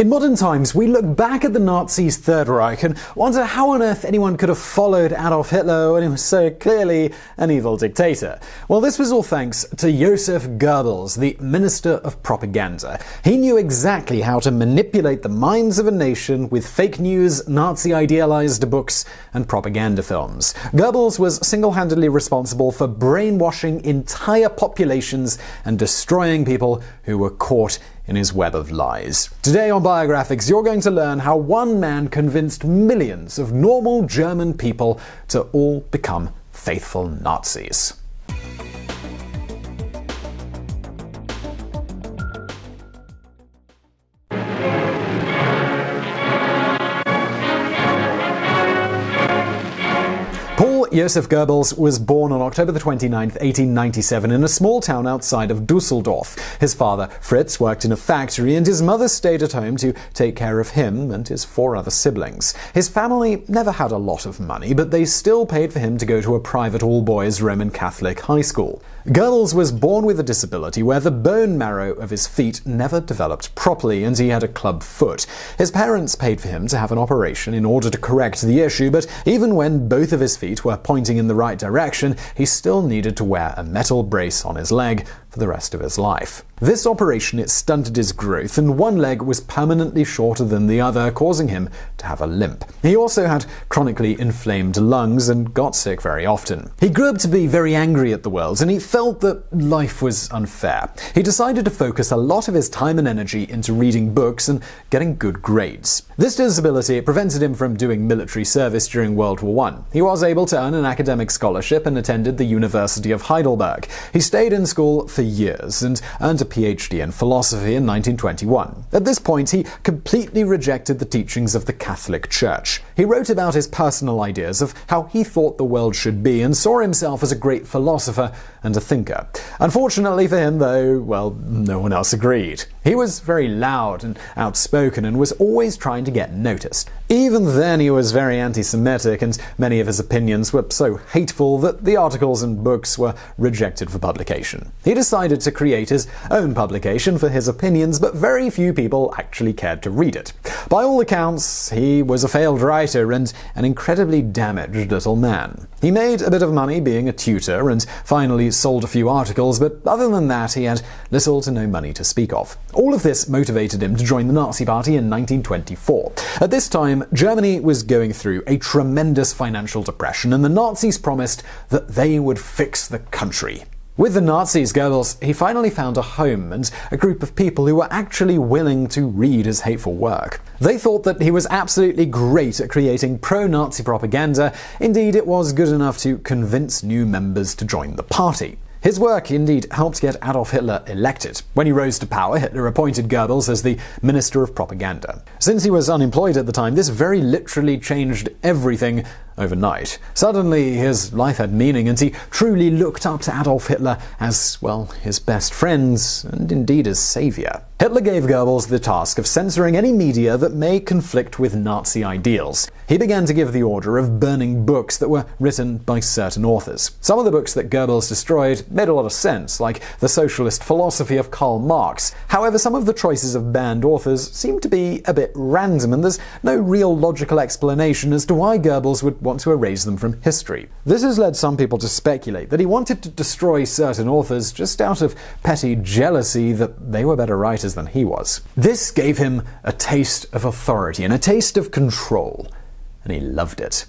In modern times, we look back at the Nazis' Third Reich and wonder how on earth anyone could have followed Adolf Hitler when he was so clearly an evil dictator. Well, this was all thanks to Joseph Goebbels, the Minister of Propaganda. He knew exactly how to manipulate the minds of a nation with fake news, Nazi idealized books, and propaganda films. Goebbels was single handedly responsible for brainwashing entire populations and destroying people who were caught in his web of lies. Today on Biographics, you're going to learn how one man convinced millions of normal German people to all become faithful Nazis. Joseph Goebbels was born on October 29, 1897, in a small town outside of Dusseldorf. His father, Fritz, worked in a factory, and his mother stayed at home to take care of him and his four other siblings. His family never had a lot of money, but they still paid for him to go to a private all boys Roman Catholic high school. Goebbels was born with a disability where the bone marrow of his feet never developed properly, and he had a club foot. His parents paid for him to have an operation in order to correct the issue, but even when both of his feet were pointing in the right direction, he still needed to wear a metal brace on his leg for the rest of his life. This operation it stunted his growth, and one leg was permanently shorter than the other, causing him to have a limp. He also had chronically inflamed lungs and got sick very often. He grew up to be very angry at the world, and he felt that life was unfair. He decided to focus a lot of his time and energy into reading books and getting good grades. This disability prevented him from doing military service during World War I. He was able to earn an academic scholarship and attended the University of Heidelberg. He stayed in school for years and earned a PhD in philosophy in 1921. At this point, he completely rejected the teachings of the Catholic Church. He wrote about his personal ideas of how he thought the world should be and saw himself as a great philosopher and a thinker. Unfortunately for him, though, well, no one else agreed. He was very loud and outspoken and was always trying to get noticed. Even then, he was very anti Semitic, and many of his opinions were so hateful that the articles and books were rejected for publication. He decided to create his own publication for his opinions, but very few people actually cared to read it. By all accounts, he was a failed writer and an incredibly damaged little man. He made a bit of money being a tutor and finally sold a few articles, but other than that, he had little to no money to speak of. All of this motivated him to join the Nazi Party in 1924. At this time, Germany was going through a tremendous financial depression, and the Nazis promised that they would fix the country. With the Nazis, Goebbels, he finally found a home and a group of people who were actually willing to read his hateful work. They thought that he was absolutely great at creating pro-Nazi propaganda. Indeed, it was good enough to convince new members to join the party. His work indeed helped get Adolf Hitler elected. When he rose to power, Hitler appointed Goebbels as the Minister of Propaganda. Since he was unemployed at the time, this very literally changed everything overnight. Suddenly, his life had meaning, and he truly looked up to Adolf Hitler as, well, his best friends, and indeed his savior. Hitler gave Goebbels the task of censoring any media that may conflict with Nazi ideals. He began to give the order of burning books that were written by certain authors. Some of the books that Goebbels destroyed made a lot of sense, like The Socialist Philosophy of Karl Marx. However, some of the choices of banned authors seem to be a bit random, and there's no real logical explanation as to why Goebbels would want to erase them from history. This has led some people to speculate that he wanted to destroy certain authors just out of petty jealousy that they were better writers than he was. This gave him a taste of authority and a taste of control, and he loved it.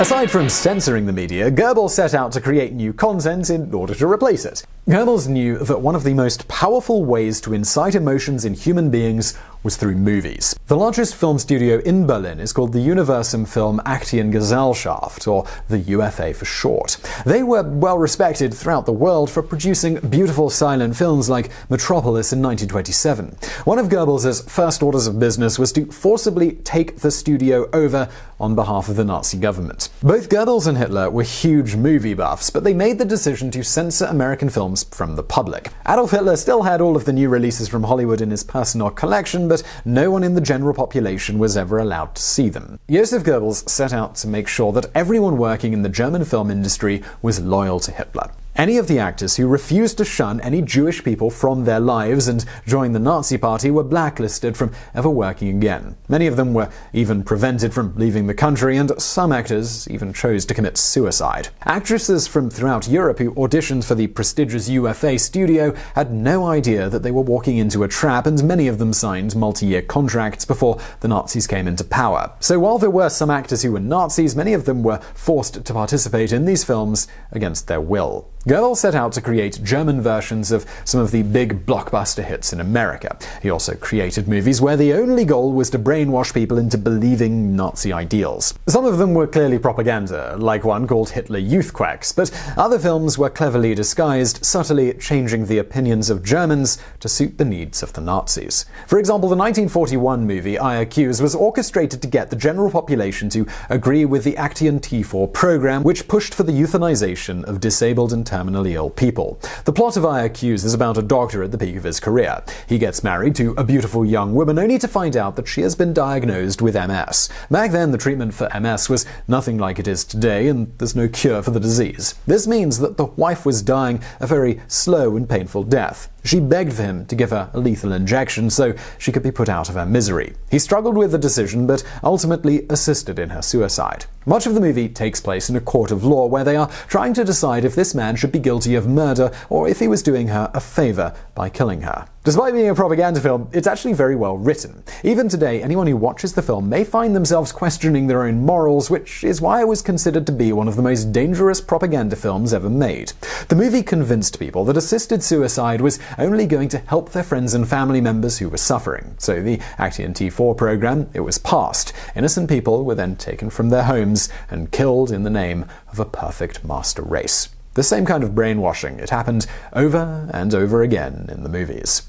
Aside from censoring the media, Goebbels set out to create new content in order to replace it. Goebbels knew that one of the most powerful ways to incite emotions in human beings was through movies. The largest film studio in Berlin is called the Universum Film Aktiengesellschaft, or the UFA for short. They were well respected throughout the world for producing beautiful silent films like Metropolis in 1927. One of Goebbels' first orders of business was to forcibly take the studio over on behalf of the Nazi government. Both Goebbels and Hitler were huge movie buffs, but they made the decision to censor American films from the public. Adolf Hitler still had all of the new releases from Hollywood in his personal collection, but no one in the general population was ever allowed to see them. Joseph Goebbels set out to make sure that everyone working in the German film industry was loyal to Hitler. Any of the actors who refused to shun any Jewish people from their lives and join the Nazi Party were blacklisted from ever working again. Many of them were even prevented from leaving the country, and some actors even chose to commit suicide. Actresses from throughout Europe who auditioned for the prestigious UFA studio had no idea that they were walking into a trap, and many of them signed multi year contracts before the Nazis came into power. So while there were some actors who were Nazis, many of them were forced to participate in these films against their will. Goebbels set out to create German versions of some of the big blockbuster hits in America. He also created movies where the only goal was to brainwash people into believing Nazi ideals. Some of them were clearly propaganda, like one called Hitler Youth Quex, but other films were cleverly disguised, subtly changing the opinions of Germans to suit the needs of the Nazis. For example, the 1941 movie I Accuse was orchestrated to get the general population to agree with the Aktion T4 program, which pushed for the euthanization of disabled and terminally ill people. The plot of I Accuse is about a doctor at the peak of his career. He gets married to a beautiful young woman only to find out that she has been diagnosed with MS. Back then, the treatment for MS was nothing like it is today, and there's no cure for the disease. This means that the wife was dying a very slow and painful death. She begged for him to give her a lethal injection so she could be put out of her misery. He struggled with the decision, but ultimately assisted in her suicide. Much of the movie takes place in a court of law where they are trying to decide if this man should be guilty of murder or if he was doing her a favor by killing her. Despite being a propaganda film, it's actually very well written. Even today, anyone who watches the film may find themselves questioning their own morals, which is why it was considered to be one of the most dangerous propaganda films ever made. The movie convinced people that assisted suicide was only going to help their friends and family members who were suffering. So the Aktion T4 program, it was passed. Innocent people were then taken from their homes and killed in the name of a perfect master race. The same kind of brainwashing, it happened over and over again in the movies.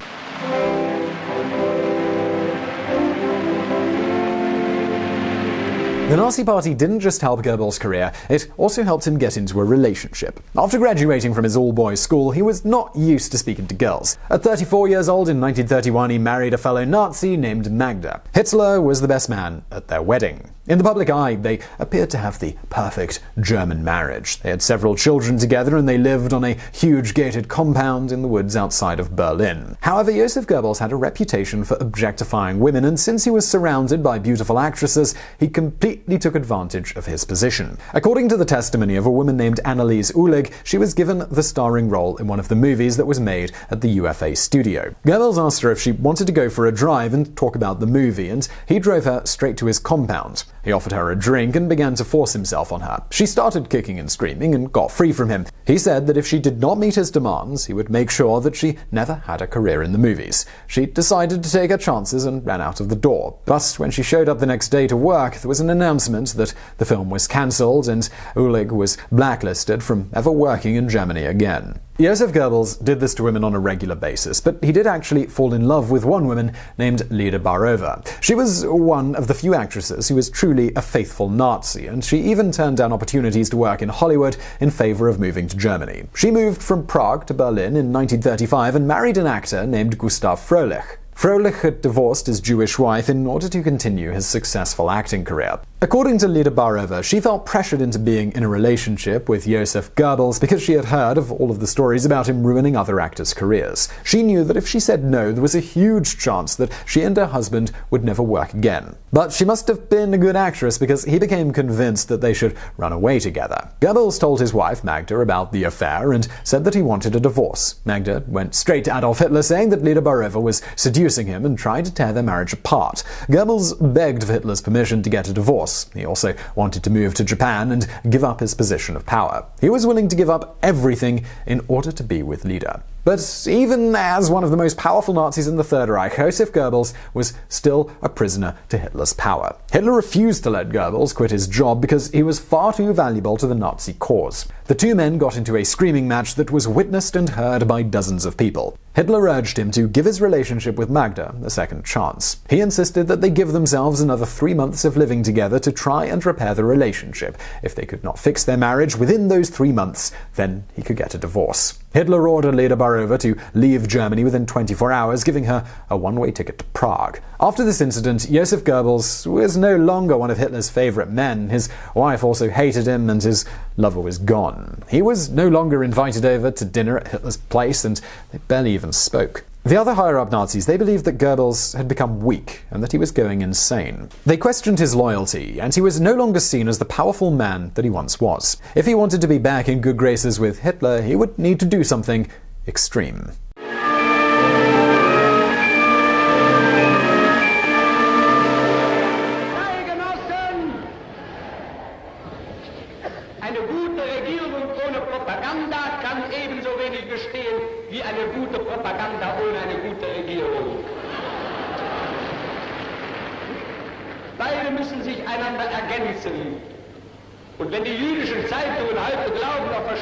The Nazi Party didn't just help Goebbels' career, it also helped him get into a relationship. After graduating from his all-boys school, he was not used to speaking to girls. At 34 years old in 1931, he married a fellow Nazi named Magda. Hitler was the best man at their wedding. In the public eye, they appeared to have the perfect German marriage. They had several children together and they lived on a huge gated compound in the woods outside of Berlin. However, Joseph Goebbels had a reputation for objectifying women, and since he was surrounded by beautiful actresses, he completely took advantage of his position. According to the testimony of a woman named Anneliese Uhlig, she was given the starring role in one of the movies that was made at the UFA studio. Goebbels asked her if she wanted to go for a drive and talk about the movie, and he drove her straight to his compound. He offered her a drink and began to force himself on her. She started kicking and screaming and got free from him. He said that if she did not meet his demands, he would make sure that she never had a career in the movies. She decided to take her chances and ran out of the door. But when she showed up the next day to work, there was an announcement that the film was cancelled and Uhlig was blacklisted from ever working in Germany again. Joseph Goebbels did this to women on a regular basis, but he did actually fall in love with one woman named Lida Baarova. She was one of the few actresses who was truly a faithful Nazi, and she even turned down opportunities to work in Hollywood in favor of moving to Germany. She moved from Prague to Berlin in 1935 and married an actor named Gustav Froelich. Froelich had divorced his Jewish wife in order to continue his successful acting career. According to Lida Baarova, she felt pressured into being in a relationship with Josef Goebbels because she had heard of all of the stories about him ruining other actors' careers. She knew that if she said no, there was a huge chance that she and her husband would never work again. But she must have been a good actress because he became convinced that they should run away together. Goebbels told his wife Magda about the affair and said that he wanted a divorce. Magda went straight to Adolf Hitler saying that Lida Baarova was seducing him and tried to tear their marriage apart. Goebbels begged for Hitler's permission to get a divorce course. He also wanted to move to Japan and give up his position of power. He was willing to give up everything in order to be with Lida. But even as one of the most powerful Nazis in the Third Reich, Joseph Goebbels was still a prisoner to Hitler's power. Hitler refused to let Goebbels quit his job because he was far too valuable to the Nazi cause. The two men got into a screaming match that was witnessed and heard by dozens of people. Hitler urged him to give his relationship with Magda a second chance. He insisted that they give themselves another three months of living together to try and repair the relationship. If they could not fix their marriage within those three months, then he could get a divorce. Hitler ordered Lida Baarova to leave Germany within 24 hours, giving her a one-way ticket to Prague. After this incident, Josef Goebbels was no longer one of Hitler's favorite men. His wife also hated him, and his lover was gone. He was no longer invited over to dinner at Hitler's place, and they barely even spoke. The other higher-up Nazis, they believed that Goebbels had become weak and that he was going insane. They questioned his loyalty, and he was no longer seen as the powerful man that he once was. If he wanted to be back in good graces with Hitler, he would need to do something extreme.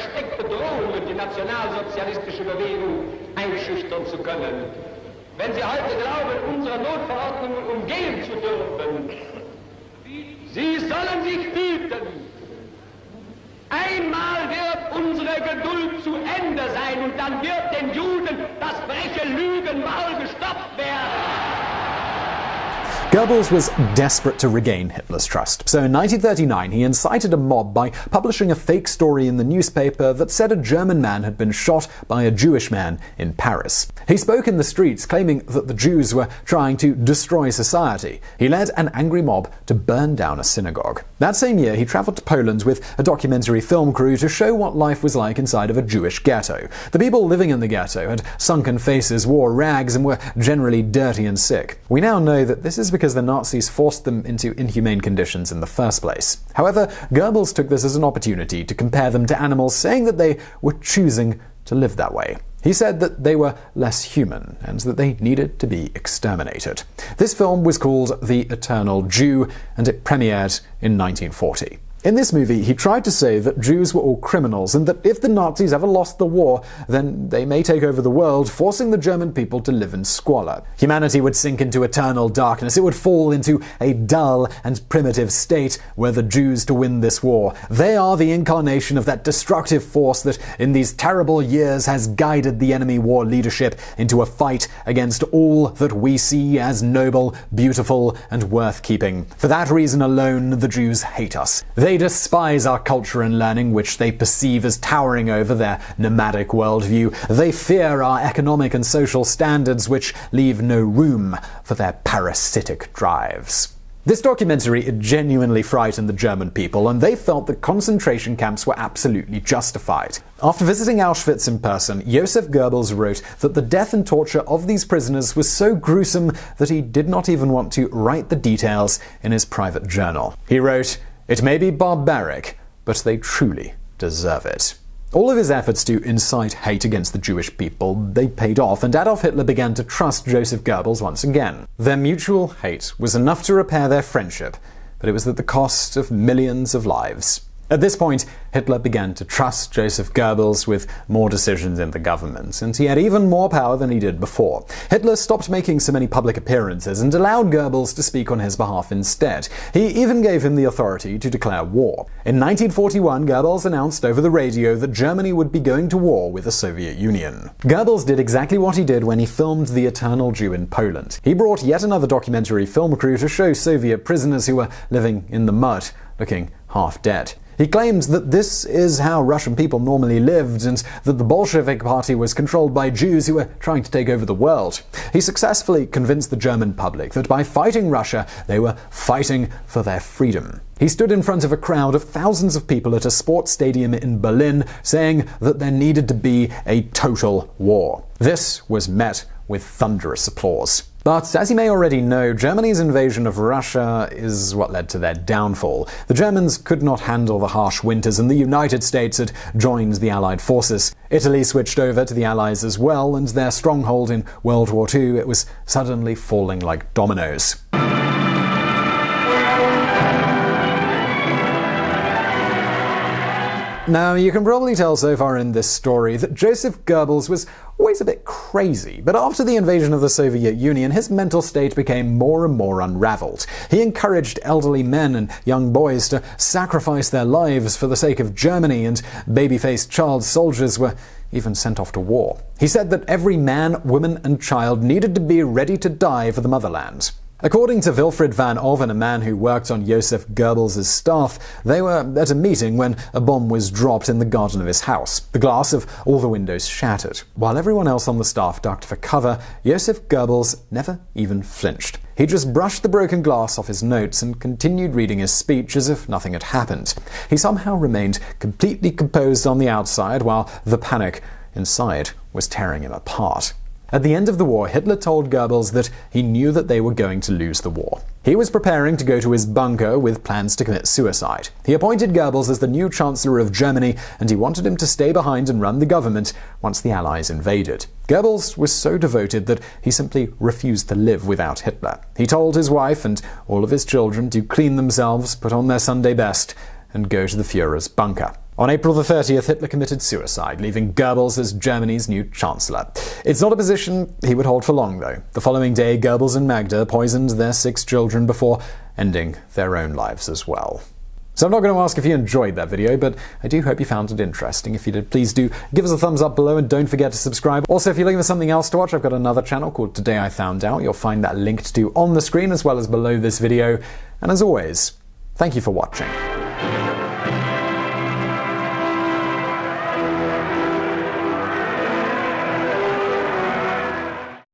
Glauben, auf versteckte Drohungen die nationalsozialistische Bewegung einschüchtern zu können, wenn sie heute glauben, unsere Notverordnungen umgehen zu dürfen, sie sollen sich hüten. Einmal wird unsere Geduld zu Ende sein und dann wird den Juden das freche Lügen mal gestoppt werden. Goebbels was desperate to regain Hitler's trust, so in 1939 he incited a mob by publishing a fake story in the newspaper that said a German man had been shot by a Jewish man in Paris. He spoke in the streets claiming that the Jews were trying to destroy society. He led an angry mob to burn down a synagogue. That same year, he traveled to Poland with a documentary film crew to show what life was like inside of a Jewish ghetto. The people living in the ghetto had sunken faces, wore rags, and were generally dirty and sick. We now know that this is because the Nazis forced them into inhumane conditions in the first place. However, Goebbels took this as an opportunity to compare them to animals, saying that they were choosing to live that way. He said that they were less human and that they needed to be exterminated. This film was called The Eternal Jew and it premiered in 1940. In this movie, he tried to say that Jews were all criminals and that if the Nazis ever lost the war, then they may take over the world, forcing the German people to live in squalor. Humanity would sink into eternal darkness. It would fall into a dull and primitive state were the Jews to win this war. They are the incarnation of that destructive force that in these terrible years has guided the enemy war leadership into a fight against all that we see as noble, beautiful, and worth keeping. For that reason alone, the Jews hate us. They despise our culture and learning, which they perceive as towering over their nomadic worldview. They fear our economic and social standards, which leave no room for their parasitic drives. This documentary genuinely frightened the German people, and they felt that concentration camps were absolutely justified. After visiting Auschwitz in person, Josef Goebbels wrote that the death and torture of these prisoners was so gruesome that he did not even want to write the details in his private journal. He wrote, it may be barbaric, but they truly deserve it. All of his efforts to incite hate against the Jewish people, they paid off, and Adolf Hitler began to trust Joseph Goebbels once again. Their mutual hate was enough to repair their friendship, but it was at the cost of millions of lives. At this point, Hitler began to trust Joseph Goebbels with more decisions in the government, and he had even more power than he did before. Hitler stopped making so many public appearances and allowed Goebbels to speak on his behalf instead. He even gave him the authority to declare war. In 1941, Goebbels announced over the radio that Germany would be going to war with the Soviet Union. Goebbels did exactly what he did when he filmed The Eternal Jew in Poland. He brought yet another documentary film crew to show Soviet prisoners who were living in the mud, looking half dead. He claimed that this is how Russian people normally lived and that the Bolshevik party was controlled by Jews who were trying to take over the world. He successfully convinced the German public that by fighting Russia, they were fighting for their freedom. He stood in front of a crowd of thousands of people at a sports stadium in Berlin saying that there needed to be a total war. This was met with thunderous applause. But as you may already know, Germany's invasion of Russia is what led to their downfall. The Germans could not handle the harsh winters, and the United States had joined the Allied forces. Italy switched over to the Allies as well, and their stronghold in World War II it was suddenly falling like dominoes. Now, you can probably tell so far in this story that Joseph Goebbels was always a bit crazy, but after the invasion of the Soviet Union, his mental state became more and more unraveled. He encouraged elderly men and young boys to sacrifice their lives for the sake of Germany, and baby faced child soldiers were even sent off to war. He said that every man, woman, and child needed to be ready to die for the motherland. According to Wilfried van Oven, a man who worked on Josef Goebbels' staff, they were at a meeting when a bomb was dropped in the garden of his house. The glass of all the windows shattered. While everyone else on the staff ducked for cover, Josef Goebbels never even flinched. He just brushed the broken glass off his notes and continued reading his speech as if nothing had happened. He somehow remained completely composed on the outside while the panic inside was tearing him apart. At the end of the war, Hitler told Goebbels that he knew that they were going to lose the war. He was preparing to go to his bunker with plans to commit suicide. He appointed Goebbels as the new Chancellor of Germany, and he wanted him to stay behind and run the government once the Allies invaded. Goebbels was so devoted that he simply refused to live without Hitler. He told his wife and all of his children to clean themselves, put on their Sunday best, and go to the Fuhrer's bunker. On April the 30th, Hitler committed suicide, leaving Goebbels as Germany's new chancellor. It's not a position he would hold for long, though. The following day, Goebbels and Magda poisoned their six children before ending their own lives as well. So I'm not going to ask if you enjoyed that video, but I do hope you found it interesting. If you did, please do give us a thumbs up below and don't forget to subscribe. Also, if you're looking for something else to watch, I've got another channel called Today I Found Out. You'll find that linked to on the screen as well as below this video. And as always, thank you for watching.